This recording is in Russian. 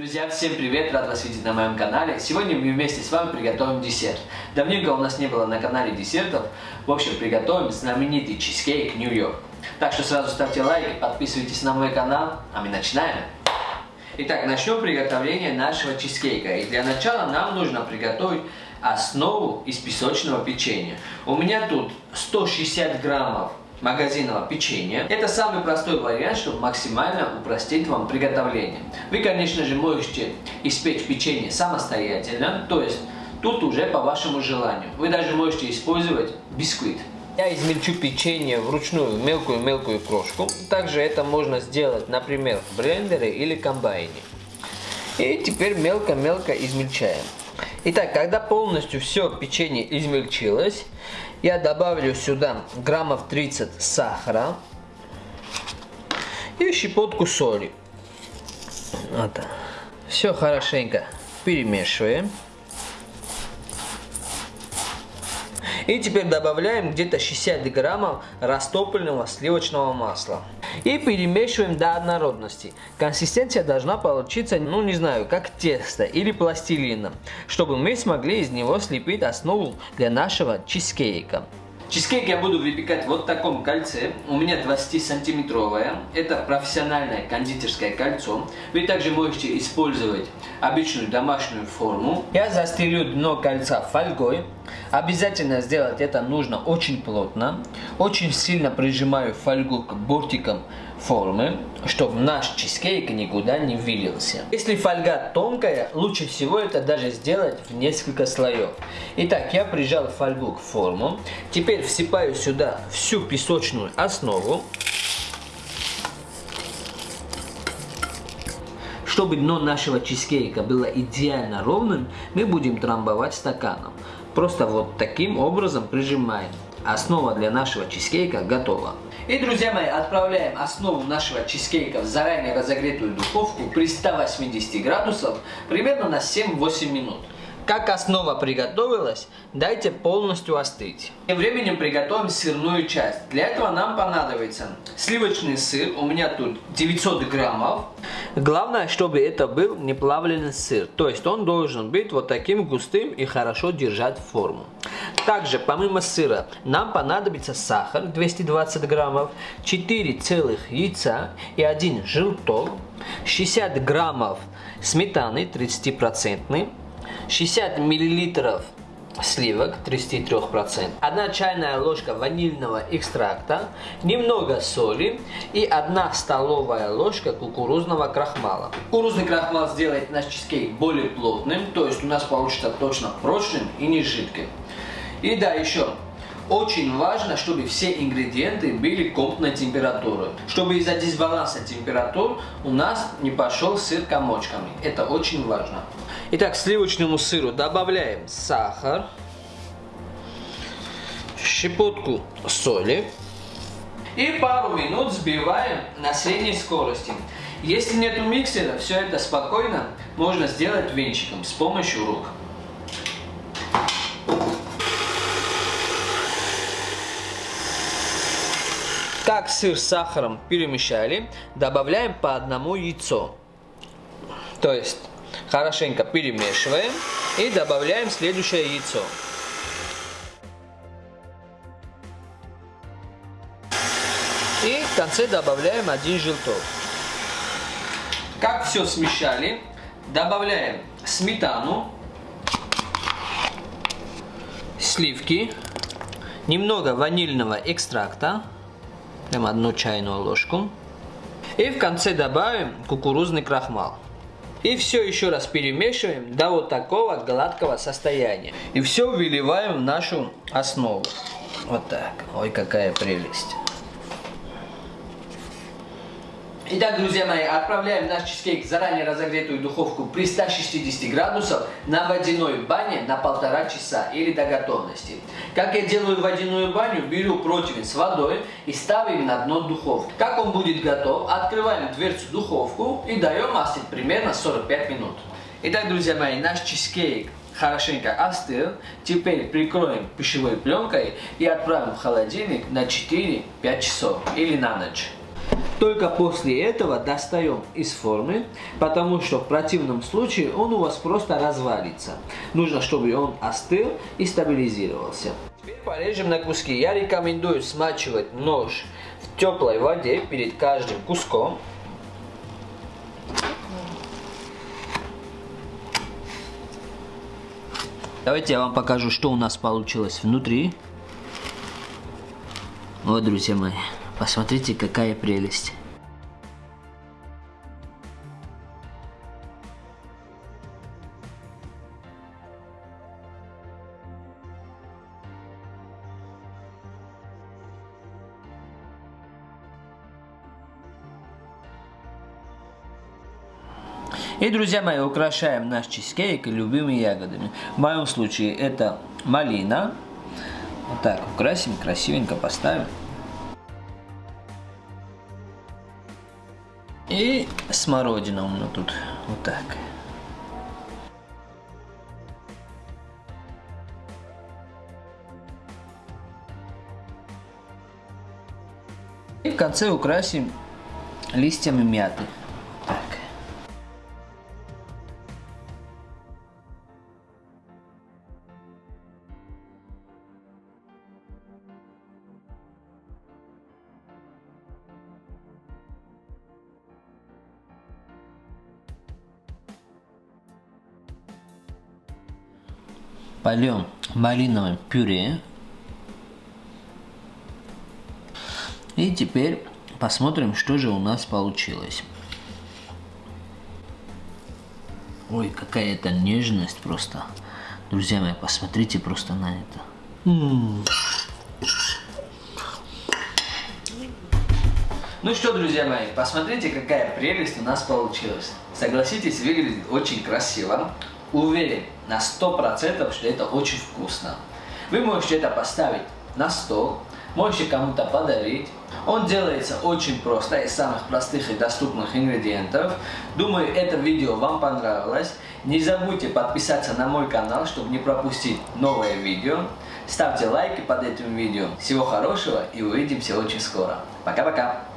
Друзья, всем привет! Рад вас видеть на моем канале. Сегодня мы вместе с вами приготовим десерт. Давненько у нас не было на канале десертов. В общем, приготовим знаменитый чизкейк Нью-Йорк. Так что сразу ставьте лайк, подписывайтесь на мой канал, а мы начинаем. Итак, начнем приготовление нашего чизкейка. И для начала нам нужно приготовить основу из песочного печенья. У меня тут 160 граммов магазинного печенья. Это самый простой вариант, чтобы максимально упростить вам приготовление. Вы, конечно же, можете испечь печенье самостоятельно, то есть тут уже по вашему желанию. Вы даже можете использовать бисквит. Я измельчу печенье вручную мелкую-мелкую крошку. Также это можно сделать, например, в блендере или комбайне. И теперь мелко-мелко измельчаем. Итак, когда полностью все печенье измельчилось, я добавлю сюда граммов 30 сахара и щепотку соли. Вот. Все хорошенько перемешиваем. И теперь добавляем где-то 60 граммов растопленного сливочного масла. И перемешиваем до однородности. Консистенция должна получиться, ну не знаю, как тесто или пластилина, чтобы мы смогли из него слепить основу для нашего чизкейка. Чизкейк я буду выпекать вот в таком кольце. У меня 20-сантиметровое. Это профессиональное кондитерское кольцо. Вы также можете использовать обычную домашнюю форму. Я застелю дно кольца фольгой. Обязательно сделать это нужно очень плотно. Очень сильно прижимаю фольгу к бортикам формы, чтобы наш чизкейк никуда не вылился. Если фольга тонкая, лучше всего это даже сделать в несколько слоев. Итак, я прижал фольгу к форму. Теперь всыпаю сюда всю песочную основу. Чтобы дно нашего чизкейка было идеально ровным, мы будем трамбовать стаканом. Просто вот таким образом прижимаем. Основа для нашего чизкейка готова. И, друзья мои, отправляем основу нашего чизкейка в заранее разогретую духовку при 180 градусов примерно на 7-8 минут. Как основа приготовилась, дайте полностью остыть. Тем временем приготовим сырную часть. Для этого нам понадобится сливочный сыр, у меня тут 900 граммов. Главное, чтобы это был не плавленый сыр, то есть он должен быть вот таким густым и хорошо держать форму. Также, помимо сыра, нам понадобится сахар 220 граммов, 4 целых яйца и 1 желток, 60 граммов сметаны 30%, 60 миллилитров сливок 33%, 1 чайная ложка ванильного экстракта, немного соли и 1 столовая ложка кукурузного крахмала. Кукурузный крахмал сделает наш чизкейк более плотным, то есть у нас получится точно прочным и не жидким. И да, еще очень важно, чтобы все ингредиенты были комнатной температуры. Чтобы из-за дисбаланса температур у нас не пошел сыр комочками. Это очень важно. Итак, сливочному сыру добавляем сахар, щепотку соли и пару минут взбиваем на средней скорости. Если нету миксера, все это спокойно можно сделать венчиком с помощью рук. Как сыр с сахаром перемешали, добавляем по одному яйцо. То есть хорошенько перемешиваем и добавляем следующее яйцо. И в конце добавляем один желток. Как все смешали, добавляем сметану, сливки, немного ванильного экстракта, прям одну чайную ложку. И в конце добавим кукурузный крахмал. И все еще раз перемешиваем до вот такого гладкого состояния. И все выливаем в нашу основу. Вот так. Ой, какая прелесть. Итак, друзья мои, отправляем наш чизкейк в заранее разогретую духовку при 160 градусах на водяной бане на полтора часа или до готовности. Как я делаю водяную баню, беру противень с водой и ставим на дно духовки. Как он будет готов, открываем дверцу духовку и даем остыть примерно 45 минут. Итак, друзья мои, наш чизкейк хорошенько остыл. Теперь прикроем пищевой пленкой и отправим в холодильник на 4-5 часов или на ночь. Только после этого достаем из формы, потому что в противном случае он у вас просто развалится. Нужно, чтобы он остыл и стабилизировался. Теперь порежем на куски. Я рекомендую смачивать нож в теплой воде перед каждым куском. Давайте я вам покажу, что у нас получилось внутри. Вот, друзья мои, посмотрите, какая прелесть. И, друзья мои, украшаем наш чизкейк любыми ягодами. В моем случае это малина. Вот так украсим, красивенько поставим. И смородина у меня тут вот так. И в конце украсим листьями мяты. Польем малиновым пюре. И теперь посмотрим, что же у нас получилось. Ой, какая это нежность просто. Друзья мои, посмотрите просто на это. Ну что, друзья мои, посмотрите, какая прелесть у нас получилась. Согласитесь, выглядит очень красиво уверен на 100%, что это очень вкусно. Вы можете это поставить на стол, можете кому-то подарить. Он делается очень просто, из самых простых и доступных ингредиентов. Думаю, это видео вам понравилось. Не забудьте подписаться на мой канал, чтобы не пропустить новое видео. Ставьте лайки под этим видео. Всего хорошего и увидимся очень скоро. Пока-пока.